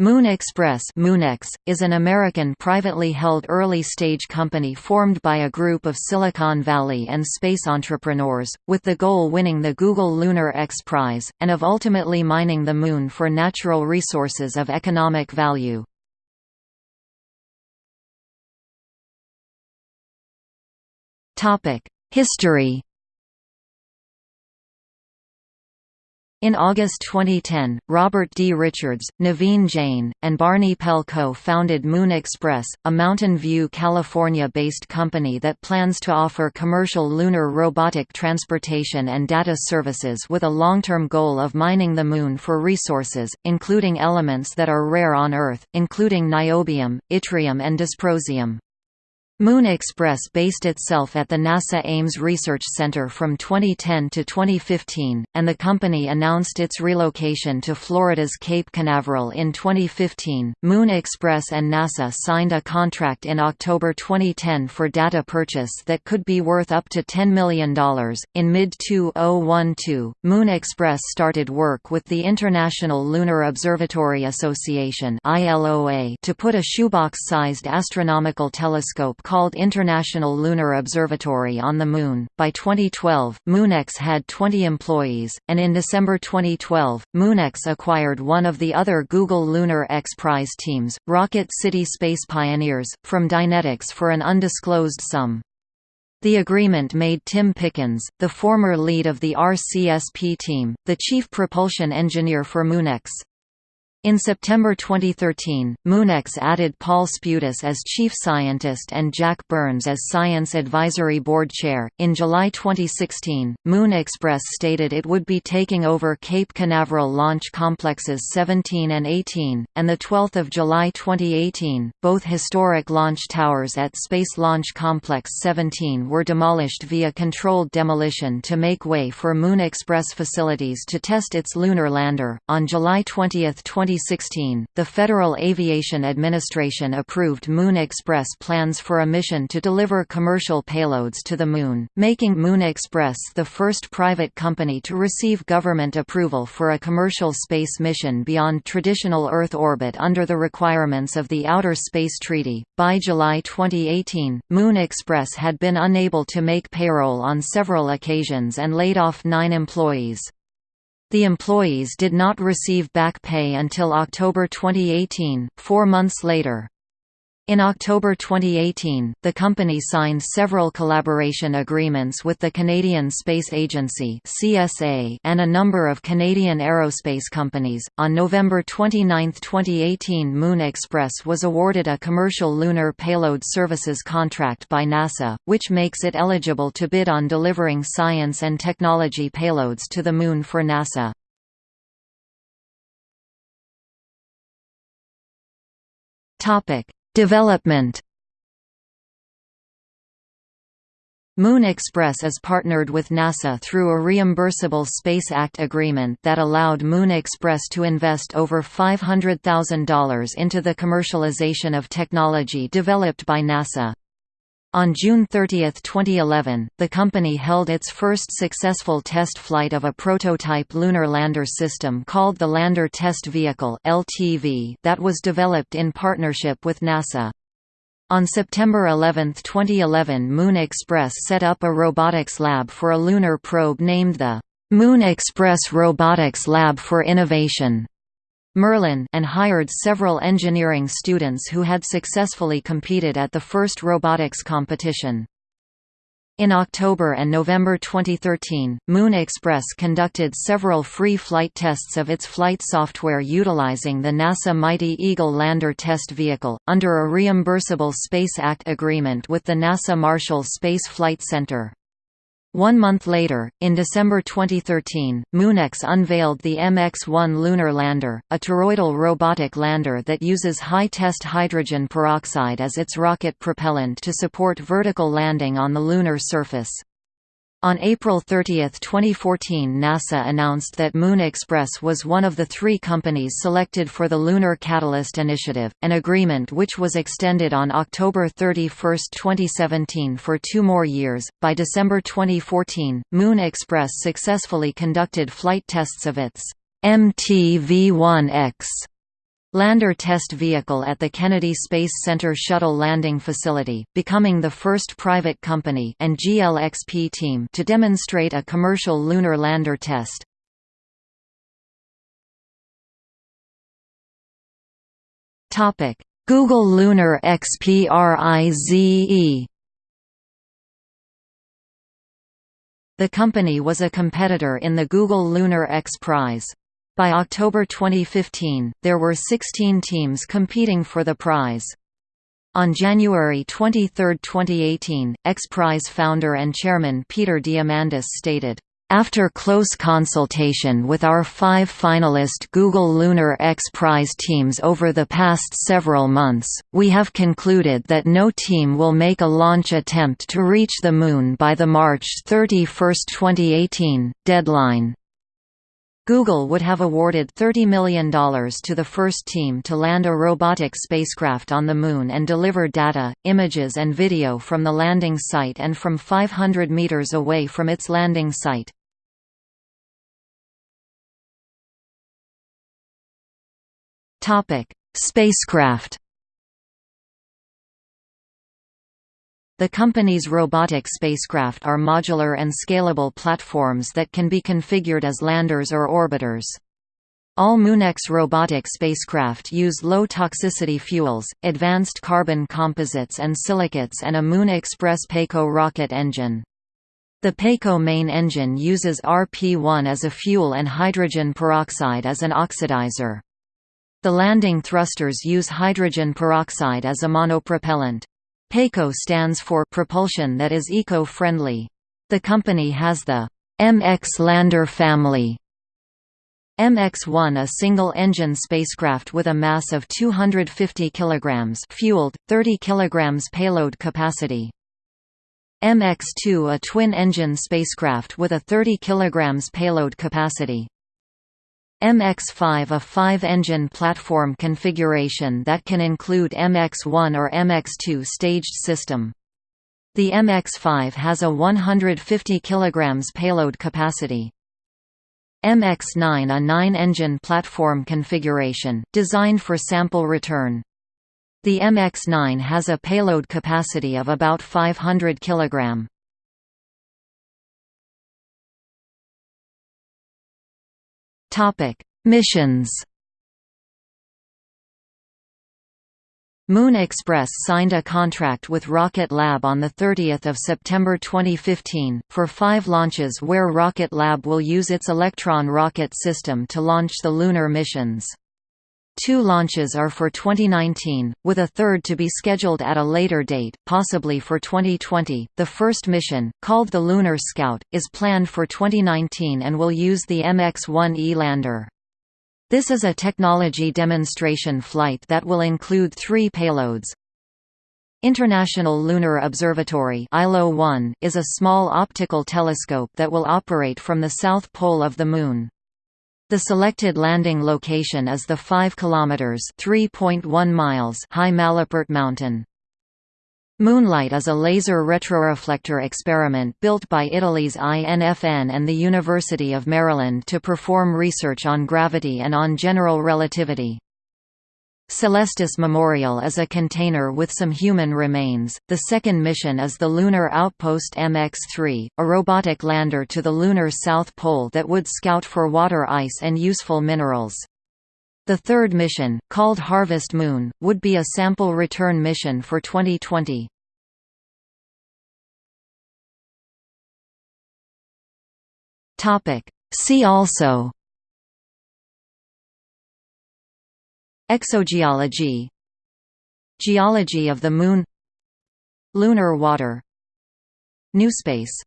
Moon Express Moonex, is an American privately held early-stage company formed by a group of Silicon Valley and space entrepreneurs, with the goal winning the Google Lunar X Prize, and of ultimately mining the Moon for natural resources of economic value. History In August 2010, Robert D. Richards, Naveen Jain, and Barney Pell co-founded Moon Express, a Mountain View, California-based company that plans to offer commercial lunar robotic transportation and data services with a long-term goal of mining the Moon for resources, including elements that are rare on Earth, including niobium, yttrium and dysprosium. Moon Express based itself at the NASA Ames Research Center from 2010 to 2015, and the company announced its relocation to Florida's Cape Canaveral in 2015. Moon Express and NASA signed a contract in October 2010 for data purchase that could be worth up to $10 million. In mid 2012, Moon Express started work with the International Lunar Observatory Association to put a shoebox-sized astronomical telescope called International Lunar Observatory on the Moon. By 2012, Moonex had 20 employees, and in December 2012, Moonex acquired one of the other Google Lunar X Prize teams, Rocket City Space Pioneers, from Dynetics for an undisclosed sum. The agreement made Tim Pickens, the former lead of the RCSP team, the chief propulsion engineer for Moonex. In September 2013, Moonex added Paul Spudis as chief scientist and Jack Burns as science advisory board chair. In July 2016, Moon Express stated it would be taking over Cape Canaveral launch complexes 17 and 18, and the 12th of July 2018, both historic launch towers at Space Launch Complex 17 were demolished via controlled demolition to make way for Moon Express facilities to test its lunar lander. On July 20, 20 2016, the Federal Aviation Administration approved Moon Express plans for a mission to deliver commercial payloads to the Moon, making Moon Express the first private company to receive government approval for a commercial space mission beyond traditional Earth orbit under the requirements of the Outer Space Treaty. By July 2018, Moon Express had been unable to make payroll on several occasions and laid off nine employees. The employees did not receive back pay until October 2018, four months later. In October 2018, the company signed several collaboration agreements with the Canadian Space Agency (CSA) and a number of Canadian aerospace companies. On November 29, 2018, Moon Express was awarded a commercial lunar payload services contract by NASA, which makes it eligible to bid on delivering science and technology payloads to the Moon for NASA. Topic Development Moon Express is partnered with NASA through a reimbursable Space Act agreement that allowed Moon Express to invest over $500,000 into the commercialization of technology developed by NASA. On June 30, 2011, the company held its first successful test flight of a prototype lunar lander system called the Lander Test Vehicle (LTV) that was developed in partnership with NASA. On September 11, 2011 Moon Express set up a robotics lab for a lunar probe named the Moon Express Robotics Lab for Innovation. Merlin and hired several engineering students who had successfully competed at the first robotics competition. In October and November 2013, Moon Express conducted several free flight tests of its flight software utilizing the NASA Mighty Eagle lander test vehicle, under a reimbursable Space Act agreement with the NASA Marshall Space Flight Center. One month later, in December 2013, Moonex unveiled the MX-1 lunar lander, a toroidal robotic lander that uses high-test hydrogen peroxide as its rocket propellant to support vertical landing on the lunar surface. On April 30, 2014 NASA announced that Moon Express was one of the three companies selected for the Lunar Catalyst Initiative, an agreement which was extended on October 31, 2017 for two more years. By December 2014, Moon Express successfully conducted flight tests of its MTV-1X Lander test vehicle at the Kennedy Space Center Shuttle Landing Facility, becoming the first private company and GLXP team to demonstrate a commercial lunar lander test. Google Lunar XPRIZE The company was a competitor in the Google Lunar X Prize. By October 2015, there were 16 teams competing for the prize. On January 23, 2018, X Prize founder and chairman Peter Diamandis stated, after close consultation with our five finalist Google Lunar X Prize teams over the past several months, we have concluded that no team will make a launch attempt to reach the Moon by the March 31, 2018, deadline. Google would have awarded $30 million to the first team to land a robotic spacecraft on the Moon and deliver data, images and video from the landing site and from 500 meters away from its landing site. Spacecraft The company's robotic spacecraft are modular and scalable platforms that can be configured as landers or orbiters. All Moonex robotic spacecraft use low-toxicity fuels, advanced carbon composites and silicates and a Moon Express PECO rocket engine. The PECO main engine uses RP-1 as a fuel and hydrogen peroxide as an oxidizer. The landing thrusters use hydrogen peroxide as a monopropellant. PECO stands for propulsion that is eco-friendly. The company has the MX Lander family. MX-1 a single-engine spacecraft with a mass of 250 kg fueled, 30 kg payload capacity. MX-2 a twin-engine spacecraft with a 30 kg payload capacity. MX-5 a five-engine platform configuration that can include MX-1 or MX-2 staged system. The MX-5 has a 150 kg payload capacity. MX-9 a nine-engine platform configuration, designed for sample return. The MX-9 has a payload capacity of about 500 kg. Missions. Moon Express signed a contract with Rocket Lab on 30 September 2015, for five launches where Rocket Lab will use its Electron rocket system to launch the lunar missions. Two launches are for 2019, with a third to be scheduled at a later date, possibly for 2020. The first mission, called the Lunar Scout, is planned for 2019 and will use the MX-1E lander. This is a technology demonstration flight that will include three payloads. International Lunar Observatory is a small optical telescope that will operate from the south pole of the Moon. The selected landing location is the 5 km (3.1 miles) high Malapert Mountain. Moonlight is a laser retroreflector experiment built by Italy's INFN and the University of Maryland to perform research on gravity and on general relativity. Celestis Memorial is a container with some human remains. The second mission is the Lunar Outpost MX-3, a robotic lander to the lunar south pole that would scout for water ice and useful minerals. The third mission, called Harvest Moon, would be a sample return mission for 2020. Topic: See also Exogeology. Geology of the Moon. Lunar water. New space